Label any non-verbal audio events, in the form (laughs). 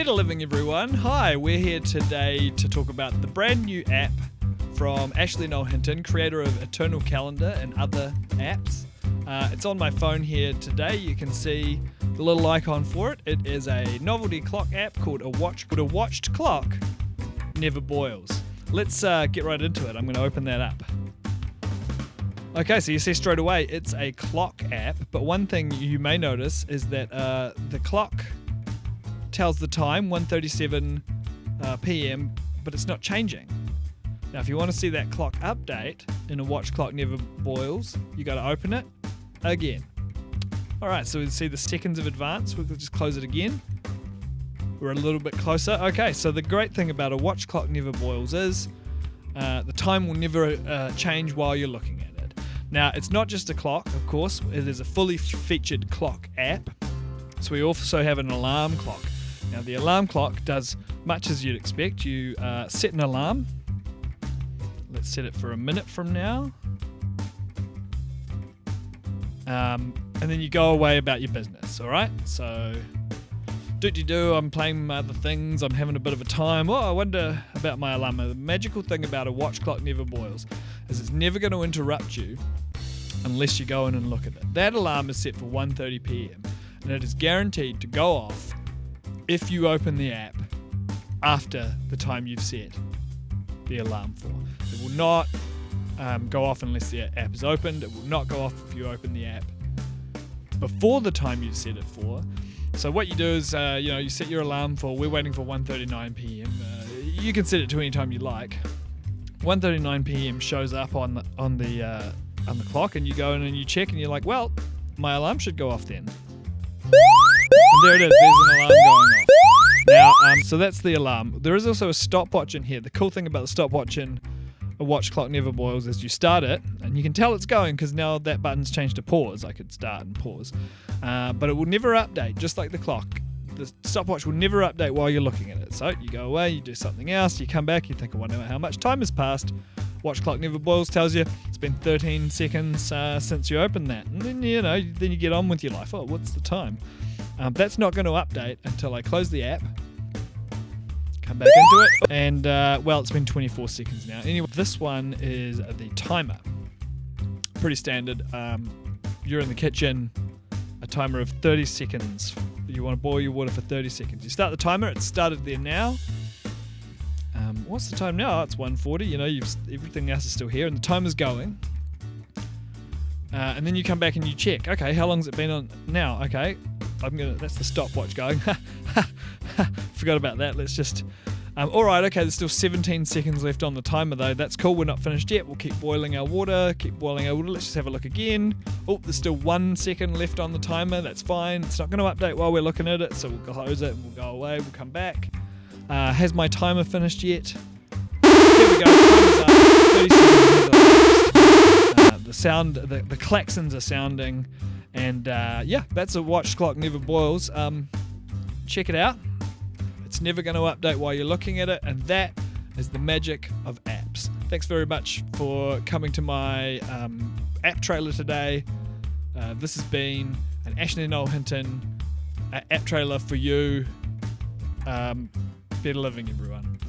Better Living, everyone. Hi, we're here today to talk about the brand new app from Ashley Noel Hinton, creator of Eternal Calendar and other apps. Uh, it's on my phone here today. You can see the little icon for it. It is a novelty clock app called a watch. But a watched clock never boils. Let's uh, get right into it. I'm going to open that up. Okay, so you see straight away it's a clock app, but one thing you may notice is that uh, the clock tells the time 1:37 uh, p.m., but it's not changing. Now, if you want to see that clock update in a watched clock never boils, you got to open it again. All right, so we see the seconds of advance. We'll just close it again. We're a little bit closer. Okay, so the great thing about a watched clock never boils is uh, the time will never uh, change while you're looking at it. Now, it's not just a clock, of course, it is a fully featured clock app. So we also have an alarm clock. Now, the alarm clock does much as you'd expect. You uh, set an alarm. Let's set it for a minute from now. Um, and then you go away about your business, all right? So, do do do, I'm playing other things, I'm having a bit of a time. Oh, I wonder about my alarm. The magical thing about a watched clock never boils is it's never going to interrupt you unless you go in and look at it. That alarm is set for 1:30 p.m. and it is guaranteed to go off if you open the app after the time you've set the alarm for. It will not um, go off unless the app is opened. It will not go off if you open the app before the time you've set it for. So what you do is, uh, you know, you set your alarm for. We're waiting for 1:39 p.m. Uh, you can set it to any time you like. 1:39 p.m. shows up on the on the uh, on the clock, and you go in and you check, and you're like, well, my alarm should go off then. And there it is. There's an alarm going so that's the alarm. There is also a stopwatch in here. The cool thing about the stopwatch in a watched clock never boils is you start it and you can tell it's going because now that button's changed to pause. I could start and pause, uh, but it will never update. Just like the clock, the stopwatch will never update while you're looking at it. So you go away, you do something else, you come back, you think, I wonder how much time has passed. Watched clock never boils tells you it's been 13 seconds uh, since you opened that, and then you know, then you get on with your life. Oh, what's the time? Um, that's not going to update until I close the app, come back into it, and uh, well, it's been 24 seconds now. Anyway, this one is the timer. Pretty standard. Um, you're in the kitchen, a timer of 30 seconds. You want to boil your water for 30 seconds. You start the timer. It's started there now. Um, what's the time now? It's 1:40. You know, you've everything else is still here, and the timer's going. Uh, and then you come back and you check. Okay, how long's it been on now? Okay, I'm gonna. That's the stopwatch going. (laughs) (laughs) Forgot about that. Let's just. Um, all right. Okay. There's still 17 seconds left on the timer though. That's cool. We're not finished yet. We'll keep boiling our water. Keep boiling our water. Let's just have a look again. Oh, there's still one second left on the timer. That's fine. It's not going to update while we're looking at it. So we'll close it and we'll go away. We'll come back. Uh, has my timer finished yet? There we go. Uh, the sound, the, the klaxons are sounding, and uh, yeah, that's a watched clock never boils. Um, check it out. It's never going to update while you're looking at it, and that is the magic of apps. Thanks very much for coming to my um, app trailer today. Uh, this has been an Ashley Noel Hinton uh, app trailer for you. Um, better living, everyone.